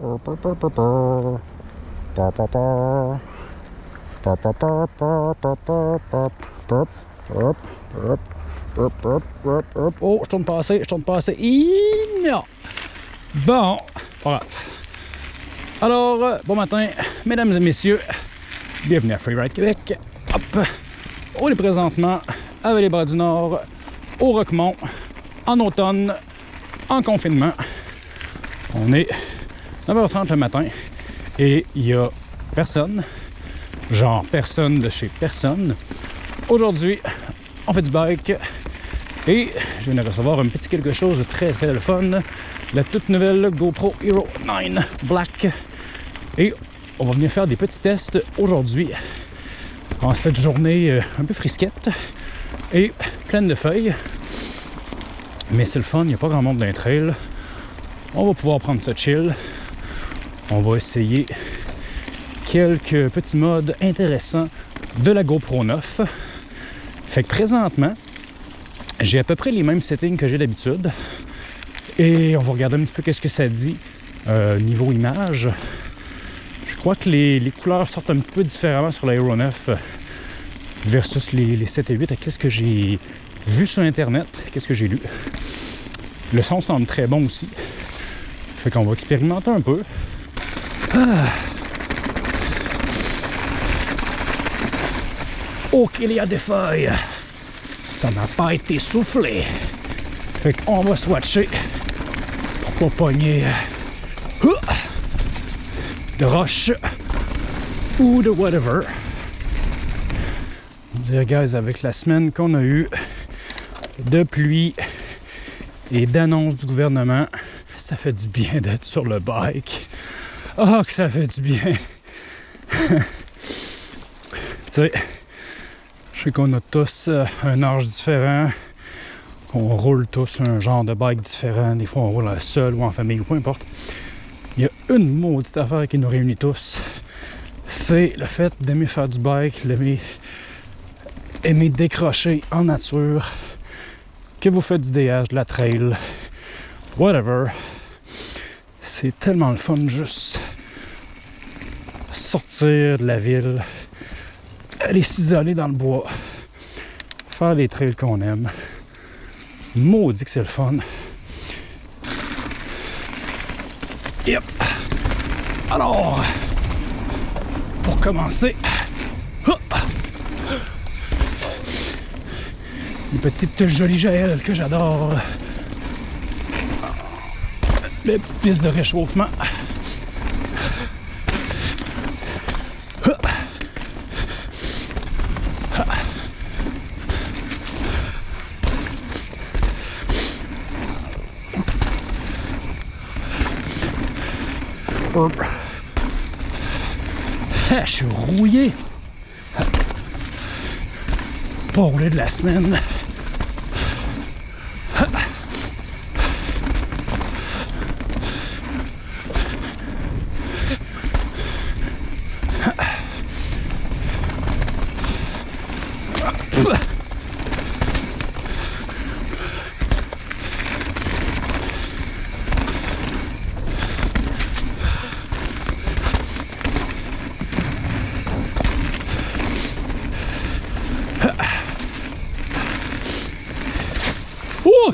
Oh, je tourne pas assez, je tourne pas assez. Non. Bon, voilà. Alors, bon matin, mesdames et messieurs. Bienvenue à Freeride Québec. Hop. On est présentement à bras du Nord, au Roquemont, en automne, en confinement. On est 9h30 le matin et il y a personne, genre personne de chez personne. Aujourd'hui, on fait du bike et je viens de recevoir un petit quelque chose de très très fun, la toute nouvelle GoPro Hero 9 Black. Et on va venir faire des petits tests aujourd'hui en cette journée euh, un peu frisquette et pleine de feuilles. Mais c'est le fun, il n'y a pas grand monde dans les trails. On va pouvoir prendre ça chill. On va essayer quelques petits modes intéressants de la GoPro 9. Fait que présentement, j'ai à peu près les mêmes settings que j'ai d'habitude. Et on va regarder un petit peu qu'est-ce que ça dit euh, niveau image. Je crois que les, couleurs sortent un petit peu différemment sur l'Aero 9 versus les, 7 et 8 qu'est-ce que j'ai vu sur internet, qu'est-ce que j'ai lu? Le son semble très bon aussi. Fait qu'on va expérimenter un peu. Ah. Oh qu'il y a des feuilles! Ça n'a pas été soufflé. Fait qu'on va swatcher pour pas pogner euh, de roches ou de whatever dire, guys, avec la semaine qu'on a eue de pluie et d'annonces du gouvernement, ça fait du bien d'être sur le bike. Oh, que ça fait du bien! tu sais, je sais qu'on a tous euh, un âge différent, qu'on roule tous un genre de bike différent. Des fois, on roule seul ou en famille ou peu importe. Il y a une maudite affaire qui nous réunit tous. C'est le fait d'aimer faire du bike, d'aimer aimer décrocher en nature, que vous faites du DH, de la trail, whatever. C'est tellement le fun juste sortir de la ville, aller s'isoler dans le bois, faire les trails qu'on aime. Maudit que c'est le fun. Yep. Alors, pour commencer, Une petite jolie Jaël que j'adore. Les petites pistes de réchauffement. Ah, je suis rouillé. Pas roulé de la semaine.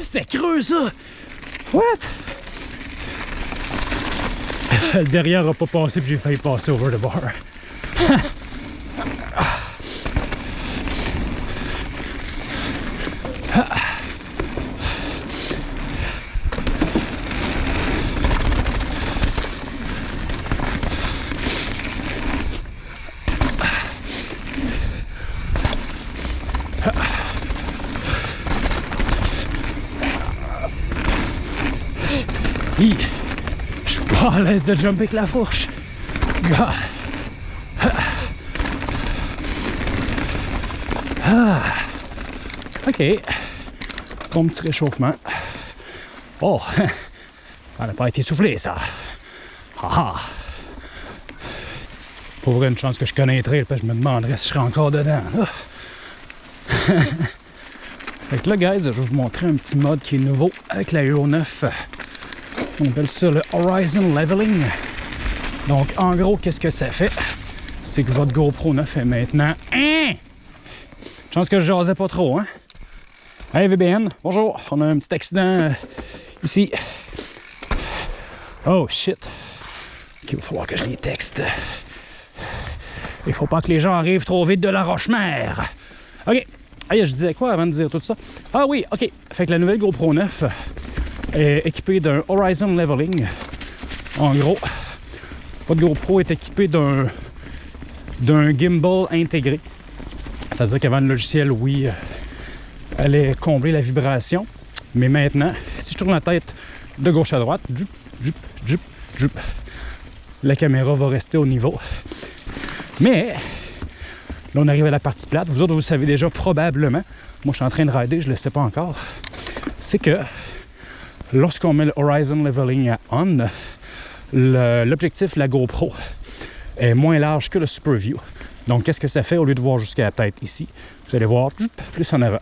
C'était creux ça! What? Le derrière a pas passé puis j'ai failli passer over the bar. Je suis pas à l'aise de jumper avec la fourche. Ah. Ok. Bon petit réchauffement. Oh, ça n'a pas été soufflé ça. Ah Pour vrai, une chance que je que je me demanderais si je serais encore dedans. fait que là, guys, je vais vous montrer un petit mode qui est nouveau avec la Euro 9 On appelle ça le Horizon Leveling. Donc, en gros, qu'est-ce que ça fait? C'est que votre GoPro 9 est maintenant... Hein? Je pense que je jasais pas trop, hein? Hey VBN, bonjour. On a un petit accident euh, ici. Oh shit. Ok, il va falloir que je les texte. Il faut pas que les gens arrivent trop vite de la Roche-Mère. Ok. Hey, je disais quoi avant de dire tout ça? Ah oui, ok. Fait que la nouvelle GoPro 9 est équipée d'un Horizon Leveling. En gros, votre GoPro est équipé d'un d'un gimbal intégré. C'est-à-dire qu'avant le logiciel, oui, euh, allait combler la vibration. Mais maintenant, si je tourne la tête de gauche à droite, jup, jup, jup, jup, la caméra va rester au niveau. Mais, là, on arrive à la partie plate. Vous autres, vous savez déjà probablement. Moi, je suis en train de rider, je ne le sais pas encore. C'est que lorsqu'on met le Horizon Leveling à on, l'objectif, la GoPro, est moins large que le Super View. Donc, qu'est-ce que ça fait au lieu de voir jusqu'à la tête ici? Vous allez voir plus en avant.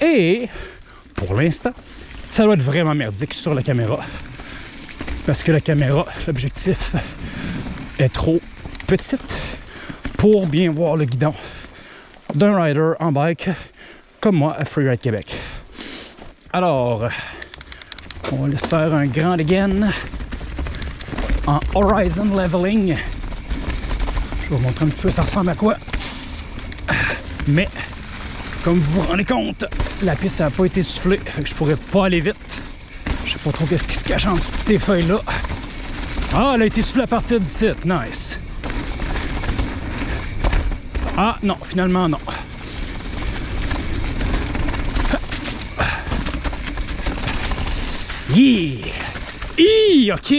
Et, pour l'instant, ça doit être vraiment merdique sur la caméra. Parce que la caméra, l'objectif, est trop petite pour bien voir le guidon d'un rider en bike comme moi à Freeride Québec. Alors, on va laisser faire un grand again en Horizon Leveling. Je vais vous montrer un petit peu ça ressemble à quoi. Mais, comme vous vous rendez compte, la piste n'a pas été soufflée, fait que je pourrais pas aller vite. Je sais pas trop qu'est-ce qui se cache en dessous de ces feuilles-là. Ah, elle a été soufflée à partir site. Nice. Ah, non, finalement, non. Yeah! Hi, OK!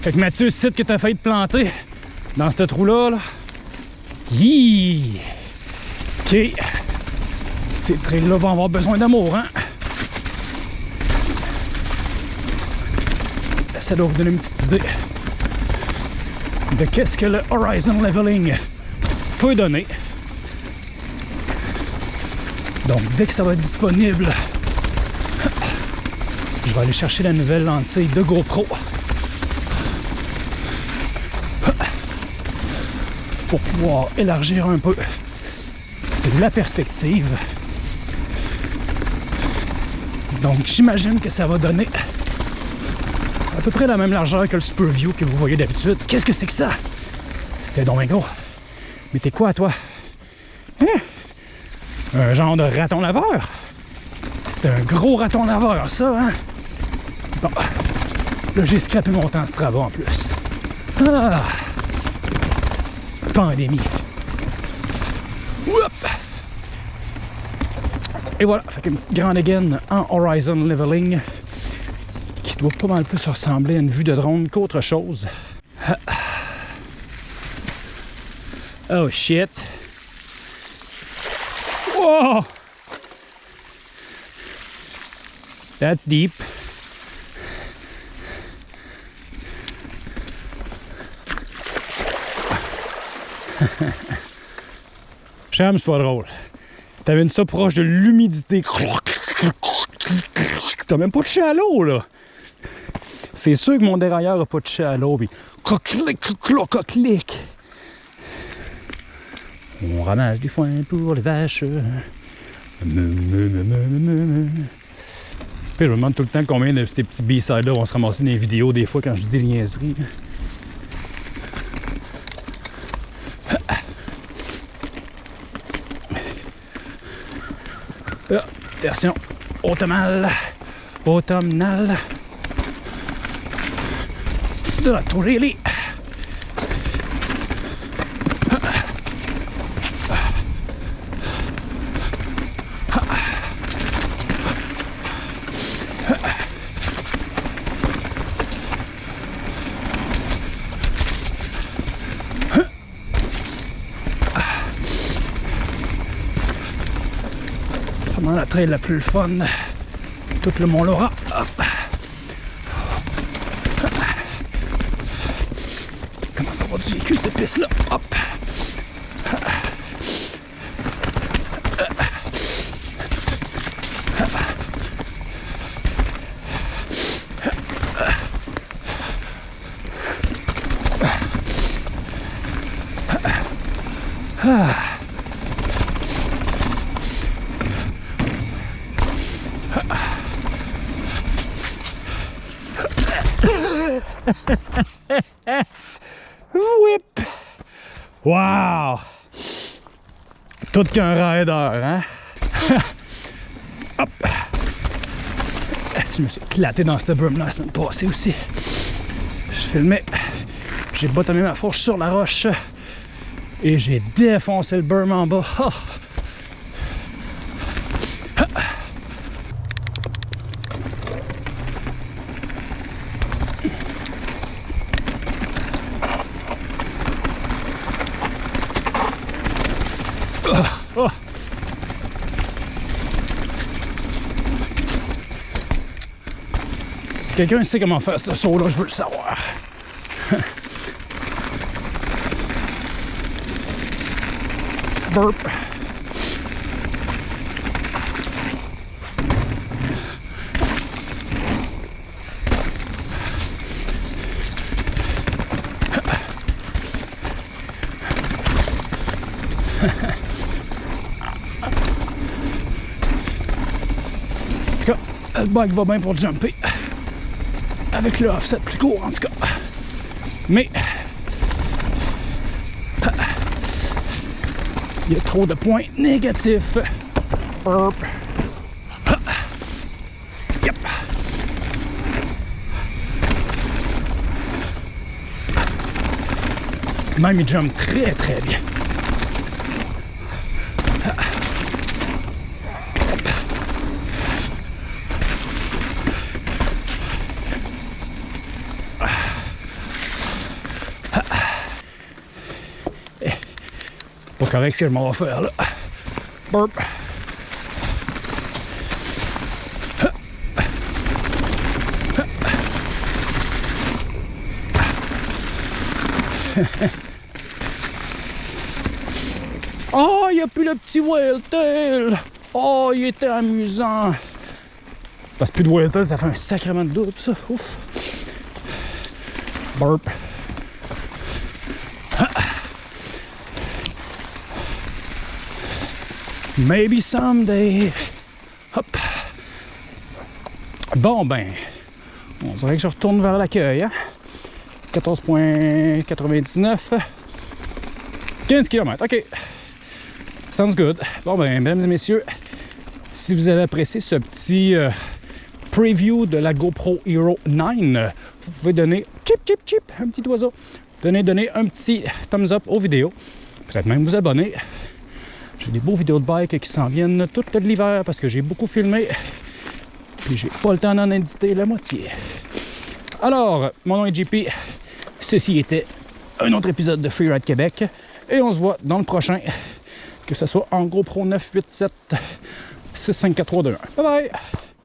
Fait que Mathieu, site que tu as failli te planter dans ce trou-là. Là. OK. Ces trails-là vont avoir besoin d'amour, hein? Ça doit vous donner une petite idée de qu'est-ce que le Horizon Leveling peut donner. Donc, dès que ça va être disponible, je vais aller chercher la nouvelle lentille de GoPro. pour pouvoir élargir un peu la perspective. Donc j'imagine que ça va donner à peu près la même largeur que le Super View que vous voyez d'habitude. Qu'est-ce que c'est que ça? C'était donc. Mais t'es quoi toi? Hein? Un genre de raton laveur? C'est un gros raton laveur ça, hein? Bon. Là j'ai scrapé mon temps Strava en plus. Ah! pandémie. Et voilà, fait une petite grande again en Horizon Leveling qui doit pas mal plus ressembler à une vue de drone qu'autre chose. Oh shit. Whoa! That's deep. C'est pas drôle. T'avais ça proche de l'humidité. T'as même pas de chalot, là. C'est sûr que mon dérailleur a pas de chalot. Puis, clic, On ramasse du foin pour les vaches. Puis je me demande tout le temps combien de ces petits B-sides-là vont se ramasser dans les vidéos des fois quand je dis des niaiseries. Version automnale, automnale de la Torelli. la plus fun tout le mont Laura. Hop. Commence à avoir du vécu cette piste là. Hop. Tout qu'un rider, hein? Hop! Je me suis éclaté dans cette brume là la semaine passée aussi? Je filmais. J'ai bottomé ma fourche sur la roche. Et j'ai défoncé le berm en bas. Oh. Si quelqu'un sait comment faire ce saut là, je veux le savoir. Burp. En tout cas, le bike va bien pour jumper. Avec le offset plus court en tout cas. Mais il y a trop de points négatifs. Yep. Même il jump très très bien. Correct que je m'en vais faire là. Burp. Oh, il n'y a plus le petit whale. Oh, il était amusant. Parce que plus de whale ça fait un sacrement de doute, ça. Ouf. Burp. Maybe someday. Hop. Bon, ben, on dirait que je retourne vers l'accueil. Hein? 14.99. 15 km, ok. Sounds good. Bon, ben, mesdames et messieurs, si vous avez apprécié ce petit euh, preview de la GoPro Hero 9, vous pouvez donner chip, chip, chip, un petit oiseau. Donnez, donner un petit thumbs up aux vidéos. Peut-être même vous abonner. J'ai des beaux vidéos de bike qui s'en viennent tout l'hiver parce que j'ai beaucoup filmé. Puis j'ai pas le temps d'en éditer la moitié. Alors, mon nom est JP. Ceci était un autre épisode de Freeride Québec. Et on se voit dans le prochain. Que ce soit en GoPro 987 654 Bye bye!